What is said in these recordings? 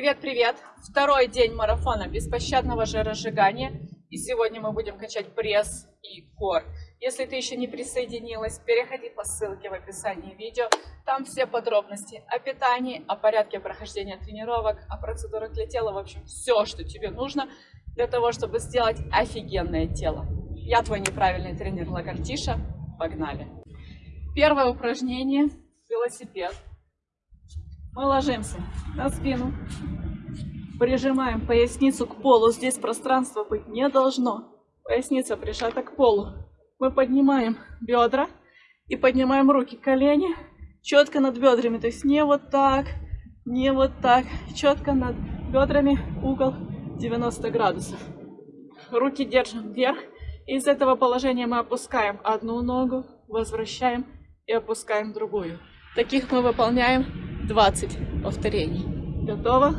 Привет-привет! Второй день марафона беспощадного жиросжигания. И сегодня мы будем качать пресс и кор. Если ты еще не присоединилась, переходи по ссылке в описании видео. Там все подробности о питании, о порядке прохождения тренировок, о процедурах для тела. В общем, все, что тебе нужно для того, чтобы сделать офигенное тело. Я твой неправильный тренер Лагартиша. Погнали! Первое упражнение – велосипед. Мы ложимся на спину, прижимаем поясницу к полу. Здесь пространства быть не должно. Поясница прижата к полу. Мы поднимаем бедра и поднимаем руки, колени четко над бедрами. То есть не вот так, не вот так. Четко над бедрами угол 90 градусов. Руки держим вверх. Из этого положения мы опускаем одну ногу, возвращаем и опускаем другую. Таких мы выполняем 20 повторений. Готово?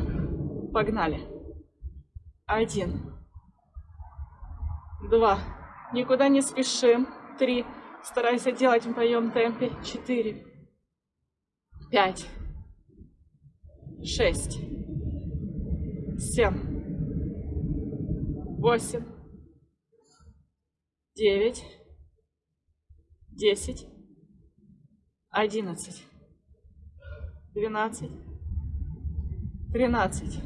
Погнали. Один. Два. Никуда не спешим. Три. Старайся делать в моем темпе. Четыре. Пять. Шесть. Семь. Восемь. Девять. Десять. Одиннадцать. Двенадцать. Тринадцать.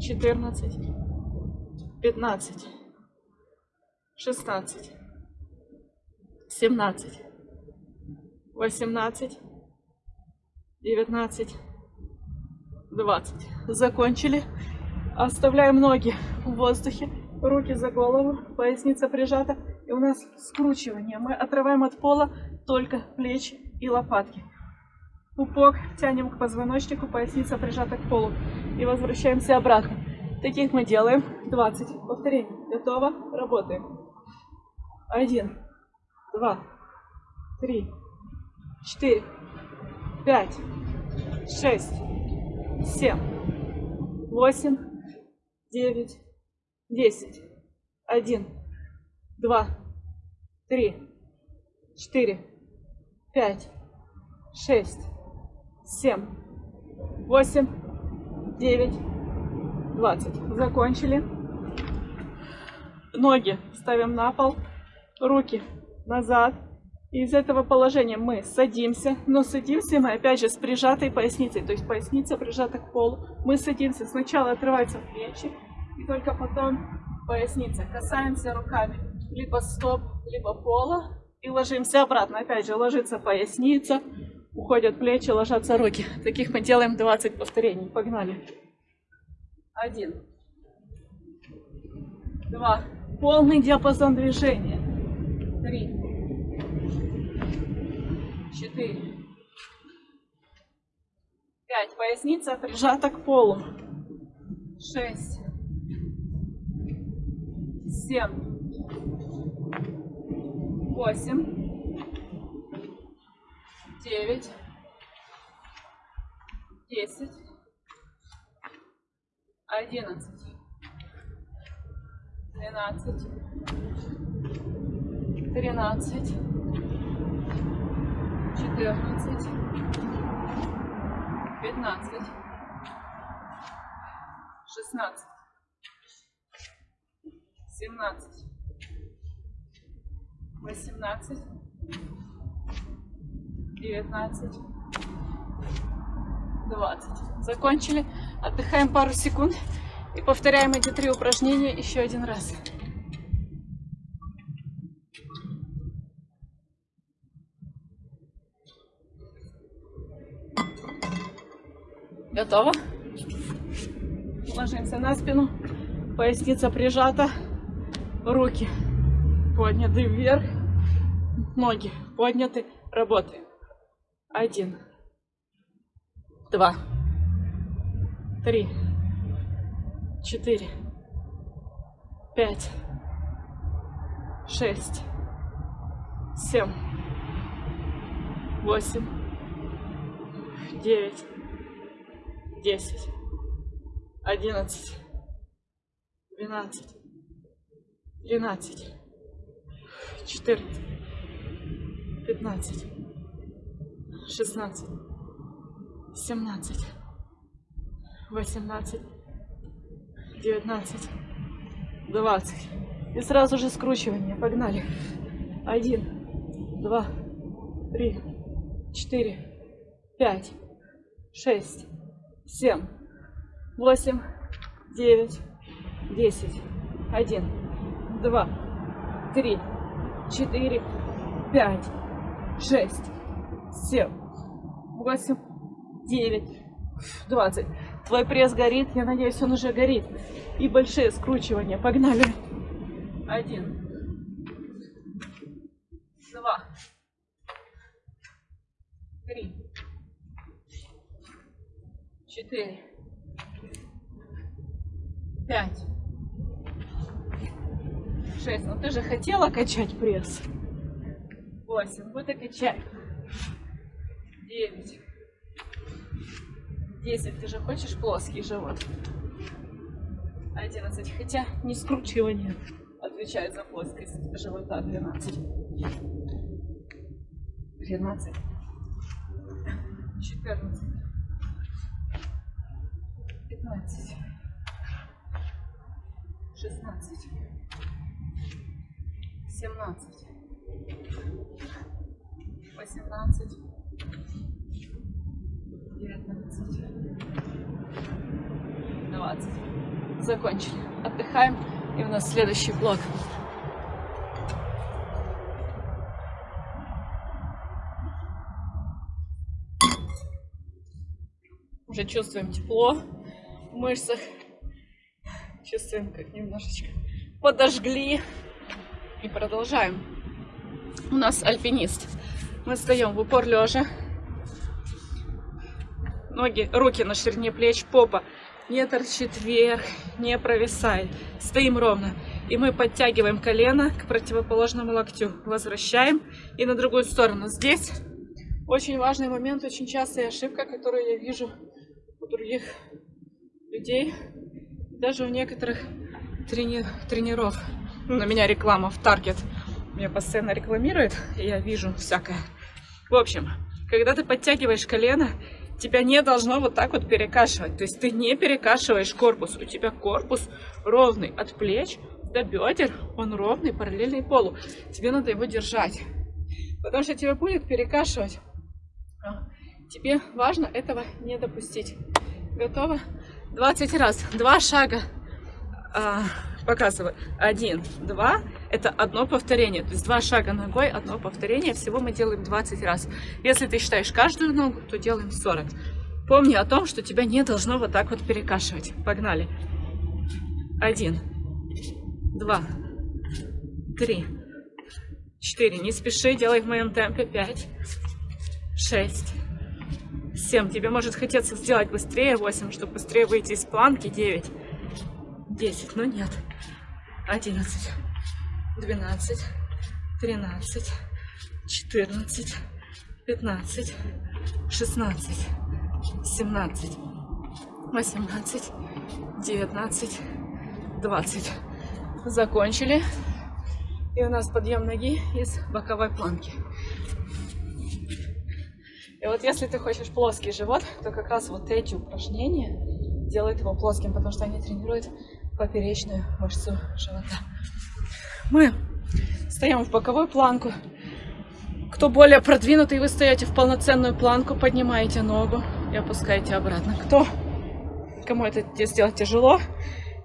Четырнадцать. Пятнадцать. Шестнадцать. Семнадцать. Восемнадцать. Девятнадцать. Двадцать. Закончили. Оставляем ноги в воздухе. Руки за голову. Поясница прижата. И у нас скручивание. Мы отрываем от пола только плечи и лопатки. Пупок тянем к позвоночнику, поясница прижата к полу. И возвращаемся обратно. Таких мы делаем. 20 повторений. Готово? Работаем. Один, два, три, четыре, пять, шесть, семь, восемь, девять, десять. Один, два, три, четыре, пять, шесть, семь, восемь, девять, двадцать. Закончили. Ноги ставим на пол, руки назад. Из этого положения мы садимся, но садимся мы опять же с прижатой поясницей, то есть поясница прижата к полу. Мы садимся, сначала отрываются плечи, и только потом поясница. Касаемся руками либо стоп, либо пола, и ложимся обратно. Опять же, ложится поясница, уходят плечи, ложатся руки. Таких мы делаем 20 повторений. Погнали. Один. Два. Полный диапазон движения. Три. Четыре. Пять. Поясница прижата к полу. Шесть. Семь. Восемь девять, десять, одиннадцать, двенадцать, тринадцать, четырнадцать, пятнадцать, шестнадцать, семнадцать, восемнадцать, 19, 20. Закончили. Отдыхаем пару секунд и повторяем эти три упражнения еще один раз. Готово? Ложимся на спину, поясница прижата, руки подняты вверх, ноги подняты, работаем. Один, два, три, четыре, пять, шесть, семь, восемь, девять, десять, одиннадцать, двенадцать, тринадцать, четырнадцать, пятнадцать шестнадцать, семнадцать, 18, 19, 20. И сразу же скручивание. Погнали. Один, два, три, четыре, пять, шесть, семь, восемь, девять, десять. Один, два, три, четыре, пять, шесть, семь, восемь, девять, двадцать. Твой пресс горит, я надеюсь, он уже горит. И большие скручивания. Погнали. Один. Два. Три. Четыре. Пять. Шесть. Ну ты же хотела качать пресс. Восемь. Вот и качай. Девять. Десять. Ты же хочешь плоский живот? Одиннадцать. Хотя не скручивание отвечает за плоскость живота. Двенадцать. Тринадцать. Четырнадцать. Пятнадцать. Шестнадцать. Семнадцать. Восемнадцать. Девятнадцать. Двадцать. Закончили. Отдыхаем. И у нас следующий блок. Уже чувствуем тепло в мышцах. Чувствуем, как немножечко подожгли. И продолжаем. У нас альпинист. Мы встаем в упор лежа. Ноги, руки на ширине плеч, попа не торчит вверх, не провисает. Стоим ровно. И мы подтягиваем колено к противоположному локтю. Возвращаем и на другую сторону. Здесь очень важный момент, очень частая ошибка, которую я вижу у других людей. Даже у некоторых трени тренеров. На меня реклама в Target. Меня постоянно рекламирует, и я вижу всякое. В общем, когда ты подтягиваешь колено, тебя не должно вот так вот перекашивать. То есть ты не перекашиваешь корпус. У тебя корпус ровный от плеч до бедер. Он ровный, параллельный полу. Тебе надо его держать. Потому что тебя будет перекашивать. Тебе важно этого не допустить. Готово? 20 раз. Два шага. Показываю. Один, два. Это одно повторение. То есть два шага ногой, одно повторение. Всего мы делаем 20 раз. Если ты считаешь каждую ногу, то делаем 40. Помни о том, что тебя не должно вот так вот перекашивать. Погнали. Один, два, три, четыре. Не спеши, делай в моем темпе. Пять, шесть, семь. Тебе может хотеться сделать быстрее. Восемь, чтобы быстрее выйти из планки. Девять, десять. Но нет. Одиннадцать, двенадцать, тринадцать, четырнадцать, пятнадцать, шестнадцать, семнадцать, восемнадцать, девятнадцать, двадцать. Закончили. И у нас подъем ноги из боковой планки. И вот если ты хочешь плоский живот, то как раз вот эти упражнения делают его плоским, потому что они тренируют поперечную мышцу живота. Мы стоим в боковую планку. Кто более продвинутый, вы стоите в полноценную планку, поднимаете ногу и опускаете обратно. Кто, кому это сделать тяжело,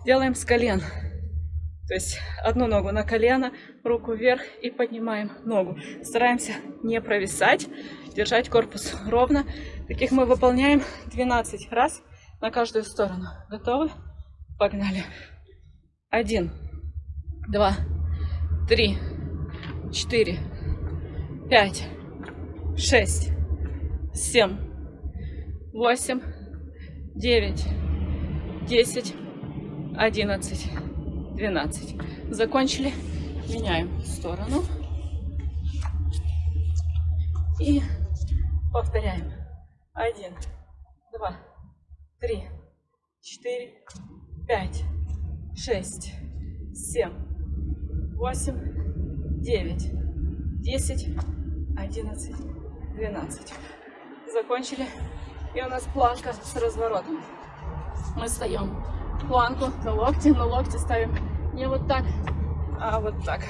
делаем с колен. То есть одну ногу на колено, руку вверх и поднимаем ногу. Стараемся не провисать, держать корпус ровно. Таких мы выполняем 12 раз на каждую сторону. Готовы? Погнали. Один, два, три, четыре, пять, шесть, семь, восемь, девять, десять, одиннадцать, двенадцать. Закончили. Меняем сторону. И повторяем. Один, два, три, четыре, пять, шесть, семь, восемь, девять, десять, одиннадцать, двенадцать. Закончили. И у нас планка с разворотом. Мы встаем планку на локти, на локти ставим не вот так, а вот так.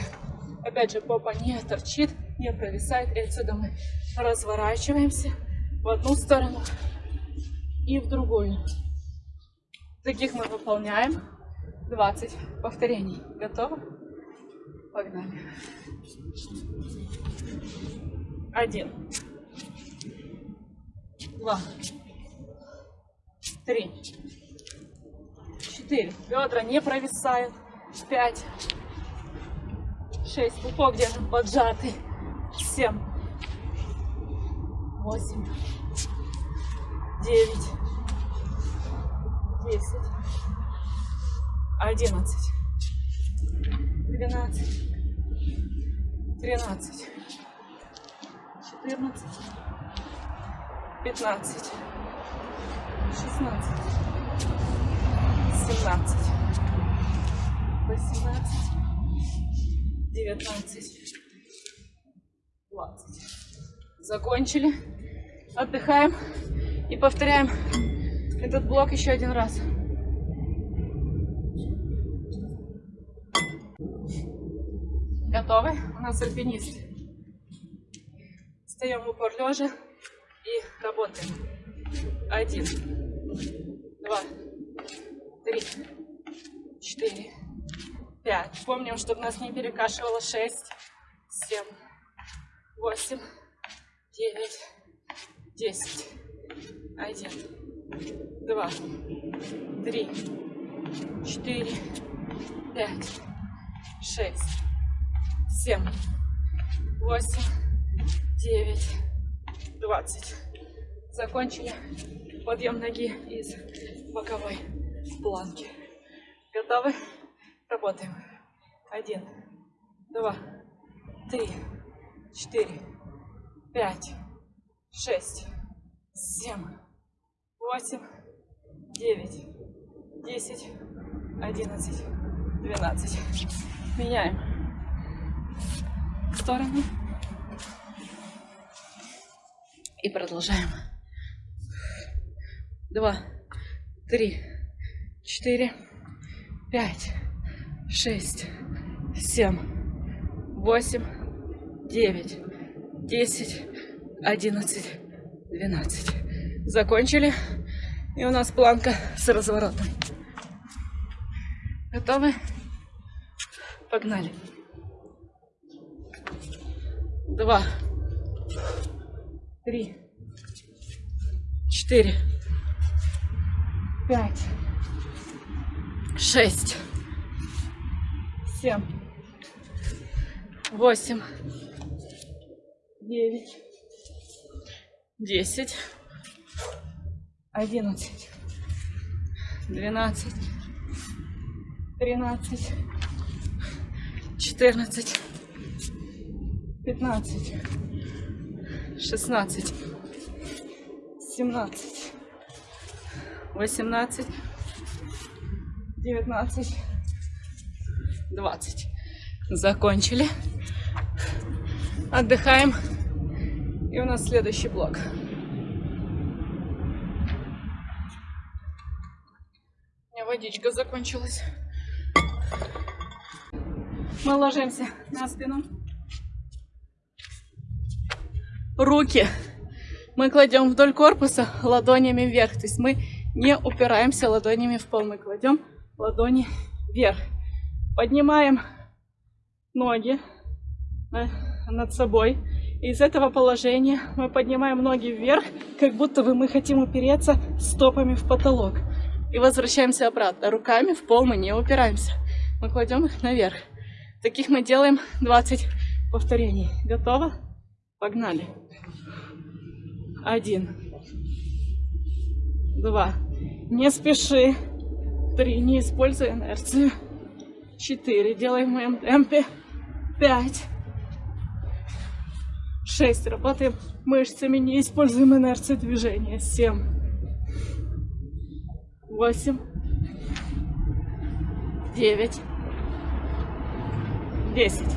Опять же, попа не торчит, не провисает. И отсюда мы разворачиваемся в одну сторону и в другую. Таких мы выполняем 20 повторений. Готовы? Погнали. Один. Два. Три. Четыре. Бедра не провисают. Пять. Шесть. Пупок держим поджатый. Семь. Восемь. Девять. Десять. Одиннадцать. Двенадцать. Тринадцать. Четырнадцать. Пятнадцать. Шестнадцать. Семнадцать. Восемнадцать. Девятнадцать. Двадцать. Закончили. Отдыхаем и повторяем этот блок еще один раз. Готовы? У нас альпинист. Встаем в упор лежа и работаем. Один, два, три, четыре, пять. Помним, чтобы нас не перекашивало. Шесть, семь, восемь, девять, десять. Один, два, три, четыре, пять, шесть, семь, восемь, девять, двадцать. Закончили. Подъем ноги из боковой планки. Готовы? Работаем. Один, два, три, четыре, пять, шесть, семь, восемь, девять, десять, одиннадцать, двенадцать. Меняем сторону. И продолжаем. Два, три, четыре, пять, шесть, семь, восемь, девять, десять, одиннадцать, двенадцать. Закончили. И у нас планка с разворотом. Готовы? Погнали. Два, три, четыре, пять, шесть, семь, восемь, девять, десять, одиннадцать, двенадцать, тринадцать, четырнадцать, пятнадцать, шестнадцать, семнадцать, восемнадцать, девятнадцать, двадцать. Закончили. Отдыхаем. И у нас следующий блок. У меня водичка закончилась. Мы ложимся на спину руки мы кладем вдоль корпуса ладонями вверх. То есть мы не упираемся ладонями в пол. Мы кладем ладони вверх. Поднимаем ноги э, над собой. Из этого положения мы поднимаем ноги вверх, как будто бы мы хотим упереться стопами в потолок. И возвращаемся обратно. Руками в пол мы не упираемся. Мы кладем их наверх. Таких мы делаем 20 повторений. Готово? Погнали. Один. Два. Не спеши. Три. Не используй инерцию. Четыре. Делай в моем темпе. Пять. Шесть. Работаем мышцами. Не используем инерцию движения. Семь. Восемь. Девять. Десять.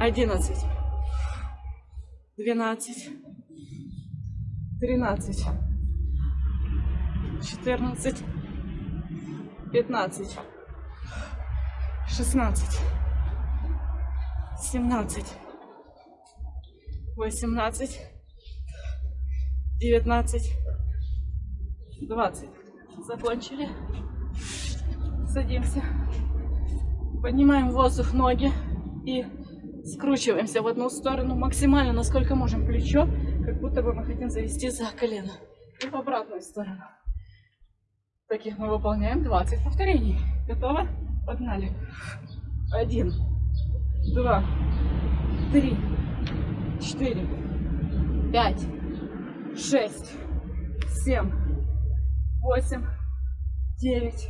Одиннадцать. Двенадцать. тринадцать, четырнадцать, пятнадцать, шестнадцать, семнадцать, восемнадцать, девятнадцать, двадцать. Закончили. Садимся. Поднимаем воздух ноги и скручиваемся в одну сторону максимально, насколько можем плечо, как будто бы мы хотим завести за колено. И в обратную сторону. Таких мы выполняем 20 повторений. Готово? Погнали. Один, два, три, четыре, пять, шесть, семь, восемь, девять,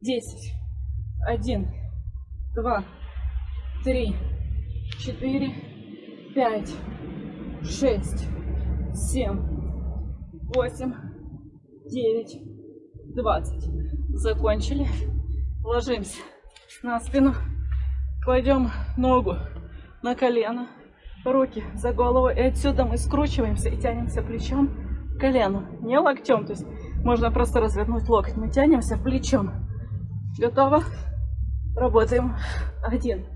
десять, один, два, три, четыре, пять, шесть, семь, восемь, девять, двадцать. Закончили. Ложимся на спину. Кладем ногу на колено, руки за голову. И отсюда мы скручиваемся и тянемся плечом к колену. Не локтем, то есть можно просто развернуть локоть. Мы тянемся плечом. Готово? Работаем. Один,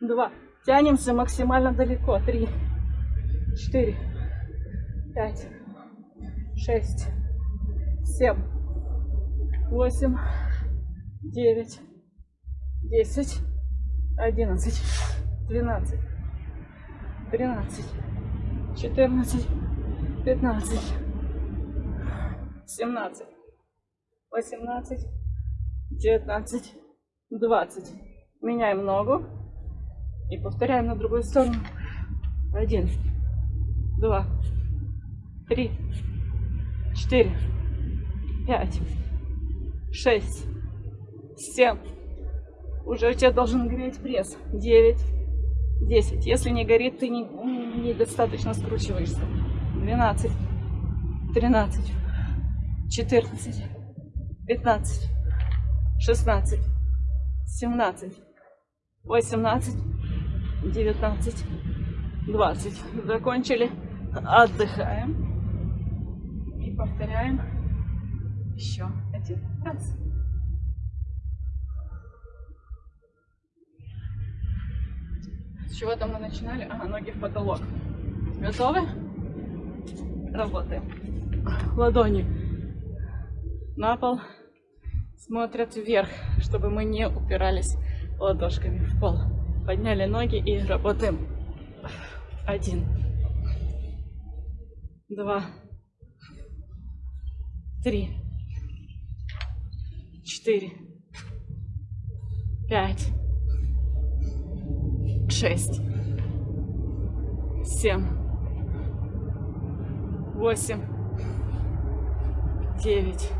два. Тянемся максимально далеко. Три, четыре, пять, шесть, семь, восемь, девять, десять, одиннадцать, двенадцать, тринадцать, четырнадцать, пятнадцать, семнадцать, восемнадцать, девятнадцать, двадцать. Меняем ногу и повторяем на другую сторону. Один, два, три, четыре, пять, шесть, семь. Уже у тебя должен гореть пресс. Девять, десять. Если не горит, ты недостаточно не, скручиваешься. Двенадцать, тринадцать, четырнадцать, пятнадцать, шестнадцать, семнадцать, восемнадцать, девятнадцать, двадцать. Закончили. Отдыхаем. И повторяем еще один раз. С чего там мы начинали? Ага, ноги в потолок. Готовы? Работаем. Ладони на пол. Смотрят вверх, чтобы мы не упирались ладошками в пол. Подняли ноги и работаем. Один. Два. Три. Четыре. Пять. Шесть. Семь. Восемь. Девять.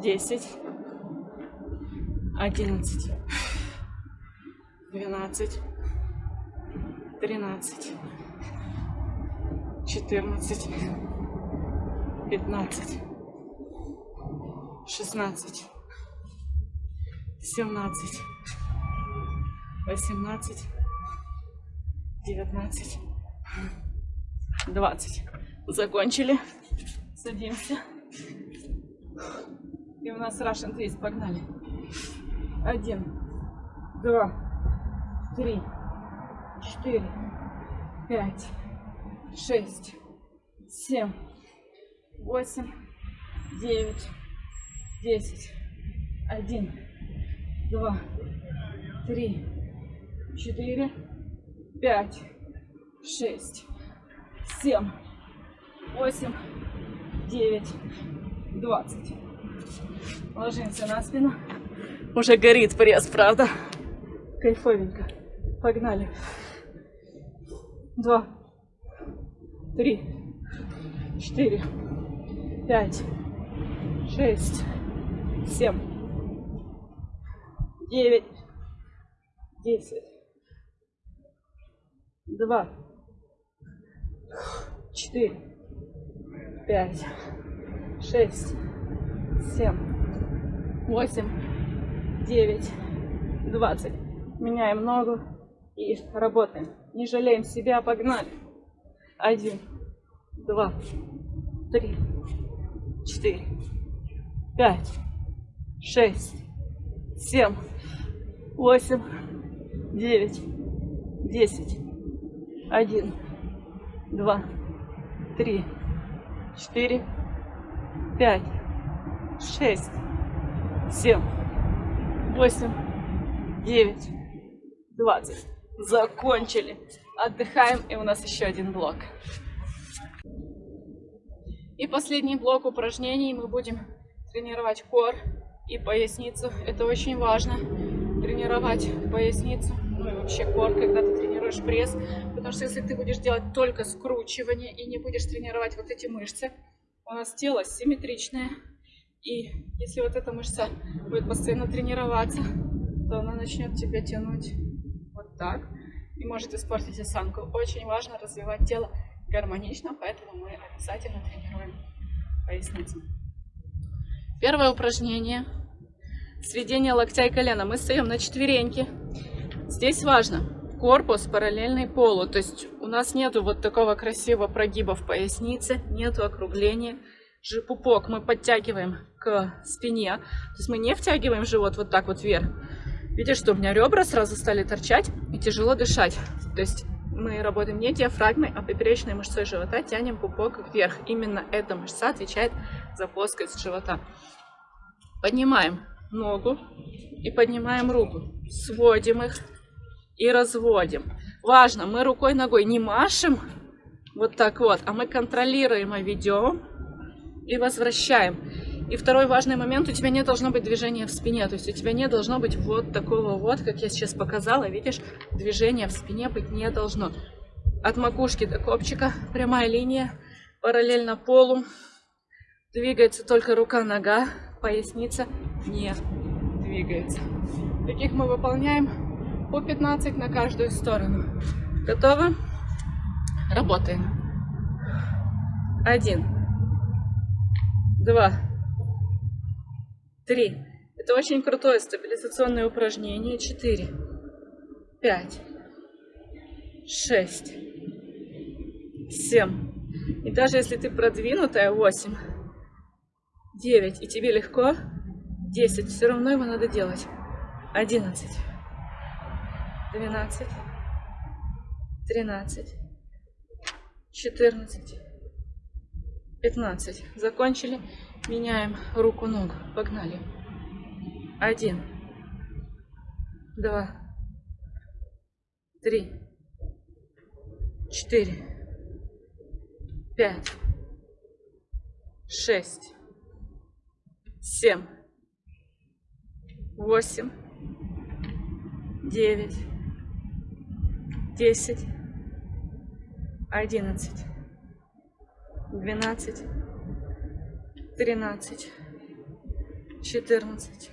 Десять. Одиннадцать, двенадцать, тринадцать, четырнадцать, пятнадцать, шестнадцать, семнадцать, восемнадцать, девятнадцать, двадцать. Закончили. Садимся. У нас Russian Twist. Погнали. Один, два, три, четыре, пять, шесть, семь, восемь, девять, десять, один, два, три, четыре, пять, шесть, семь, восемь, девять, двадцать. Ложимся на спину. Уже горит пресс, правда? Кайфовенько. Погнали. Два, три, четыре, пять, шесть, семь, девять, десять, два, четыре, пять, шесть, семь, восемь, 9, 20. Меняем ногу и работаем. Не жалеем себя, погнали. Один, два, три, четыре, пять, шесть, семь, восемь, девять, десять, один, два, три, четыре, пять, шесть, семь, восемь, девять, двадцать. Закончили. Отдыхаем, и у нас еще один блок. И последний блок упражнений мы будем тренировать кор и поясницу. Это очень важно, тренировать поясницу, ну и вообще кор, когда ты тренируешь пресс. Потому что если ты будешь делать только скручивание и не будешь тренировать вот эти мышцы, у нас тело симметричное. И если вот эта мышца будет постоянно тренироваться, то она начнет тебя тянуть вот так и может испортить осанку. Очень важно развивать тело гармонично, поэтому мы обязательно тренируем поясницу. Первое упражнение. Сведение локтя и колена. Мы стоим на четвереньке. Здесь важно корпус параллельный полу. То есть у нас нету вот такого красивого прогиба в пояснице, нету округления. Же пупок мы подтягиваем к спине. То есть мы не втягиваем живот вот так вот вверх. Видишь, что у меня ребра сразу стали торчать и тяжело дышать. То есть мы работаем не диафрагмой, а поперечной мышцой живота, тянем пупок вверх. Именно эта мышца отвечает за плоскость живота. Поднимаем ногу и поднимаем руку. Сводим их и разводим. Важно, мы рукой, ногой не машем вот так вот, а мы контролируемо ведем и возвращаем. И второй важный момент, у тебя не должно быть движения в спине, то есть у тебя не должно быть вот такого вот, как я сейчас показала, видишь, движения в спине быть не должно. От макушки до копчика прямая линия, параллельно полу, двигается только рука-нога, поясница не двигается. Таких мы выполняем по 15 на каждую сторону. Готово? Работаем. Один, два, три. Это очень крутое стабилизационное упражнение. Четыре, пять, шесть, семь. И даже если ты продвинутая, восемь, девять, и тебе легко, десять, все равно его надо делать. Одиннадцать, двенадцать, тринадцать, четырнадцать, пятнадцать. Закончили. Меняем руку-ногу. Погнали. Один. Два. Три. Четыре. Пять. Шесть. Семь. Восемь. Девять. Десять. Одиннадцать. Двенадцать. 13, 14,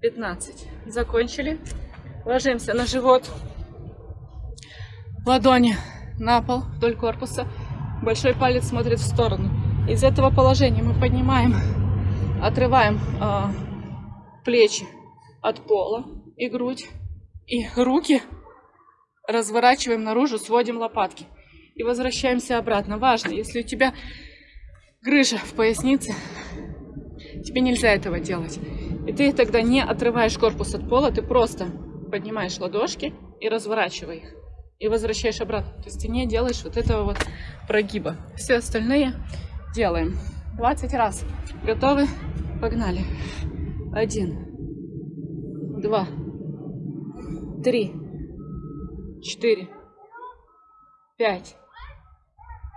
15. Закончили. Ложимся на живот. Ладони на пол вдоль корпуса. Большой палец смотрит в сторону. Из этого положения мы поднимаем, отрываем э, плечи от пола и грудь. И руки разворачиваем наружу, сводим лопатки. И возвращаемся обратно. Важно, если у тебя грыжа в пояснице, тебе нельзя этого делать. И ты тогда не отрываешь корпус от пола, ты просто поднимаешь ладошки и разворачиваешь их. И возвращаешь обратно. То есть ты не делаешь вот этого вот прогиба. Все остальные делаем. 20 раз. Готовы? Погнали. Один. Два. Три. Четыре. Пять.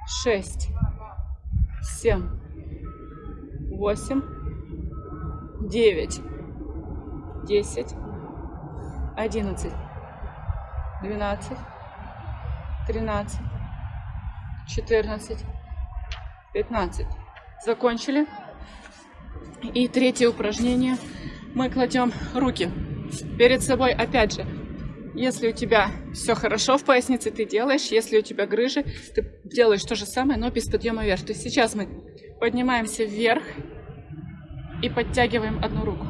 Шесть. Семь, восемь, девять, десять, одиннадцать, двенадцать, тринадцать, четырнадцать, пятнадцать. Закончили. И третье упражнение. Мы кладем руки перед собой, опять же, если у тебя все хорошо в пояснице, ты делаешь. Если у тебя грыжи, ты делаешь то же самое, но без подъема вверх. То есть сейчас мы поднимаемся вверх и подтягиваем одну руку.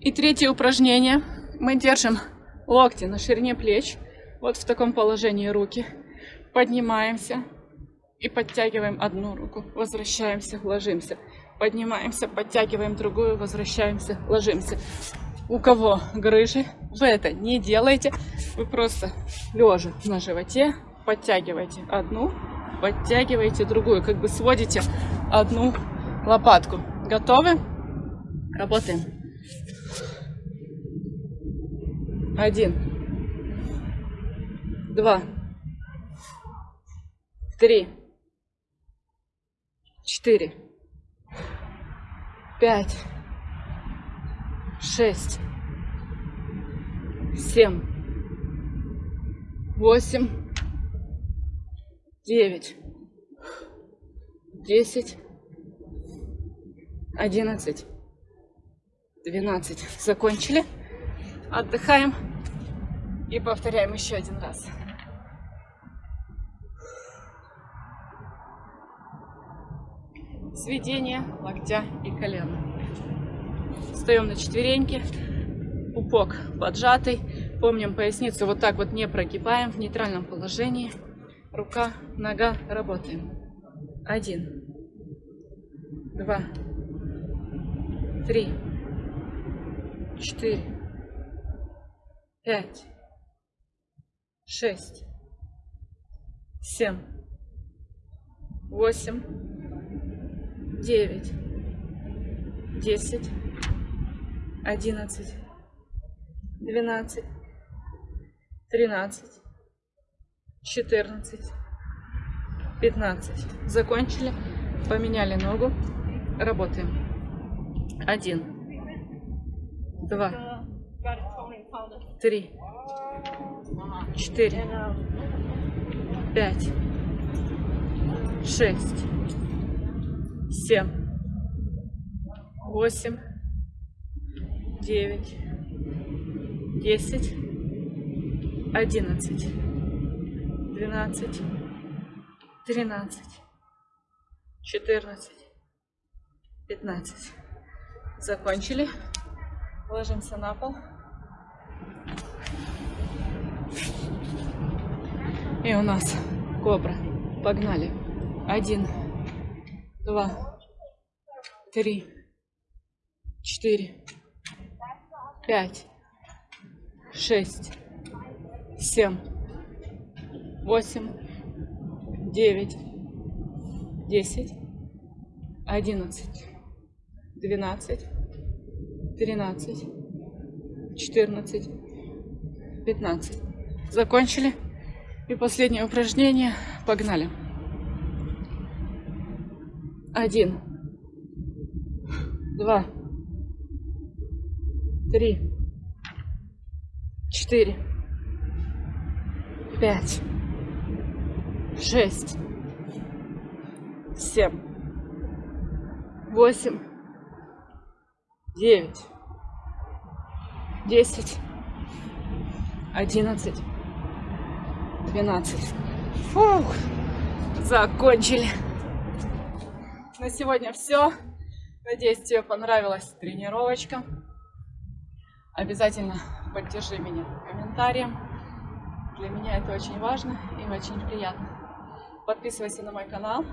И третье упражнение. Мы держим Локти на ширине плеч. Вот в таком положении руки. Поднимаемся и подтягиваем одну руку. Возвращаемся, ложимся. Поднимаемся, подтягиваем другую, возвращаемся, ложимся. У кого грыжи, вы это не делаете. Вы просто лежа на животе подтягиваете одну, подтягиваете другую. Как бы сводите одну лопатку. Готовы? Работаем. Один. Два. Три. Четыре. Пять. Шесть. Семь. Восемь. Девять. Десять. Одиннадцать. Двенадцать. Закончили. Отдыхаем. И повторяем еще один раз. Сведение локтя и колена. Встаем на четвереньки. Пупок поджатый. Помним поясницу вот так вот не прогибаем в нейтральном положении. Рука, нога, работаем. Один, два, три, четыре, пять, шесть, семь, восемь, девять, десять, одиннадцать, двенадцать, тринадцать, четырнадцать, пятнадцать. Закончили, поменяли ногу, работаем. Один, два, три, четыре, пять, шесть, семь, восемь, девять, десять, одиннадцать, двенадцать, тринадцать, четырнадцать, пятнадцать. Закончили. Ложимся на пол. И у нас кобра. Погнали. Один, два, три, четыре, пять, шесть, семь, восемь, девять, десять, одиннадцать, двенадцать, тринадцать, четырнадцать, пятнадцать. Закончили. И последнее упражнение. Погнали. Один, два, три, четыре, пять, шесть, семь, восемь, девять, десять, одиннадцать, двенадцать. Фух, закончили. На сегодня все. Надеюсь, тебе понравилась тренировочка. Обязательно поддержи меня комментарием. Для меня это очень важно и очень приятно. Подписывайся на мой канал,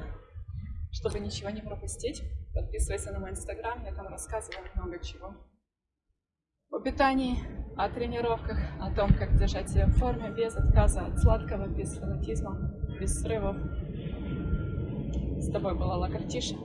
чтобы ничего не пропустить. Подписывайся на мой инстаграм, я там рассказываю много чего. О питании, о тренировках, о том, как держать себя в форме, без отказа от сладкого, без фанатизма, без срывов. С тобой была Лакартиша.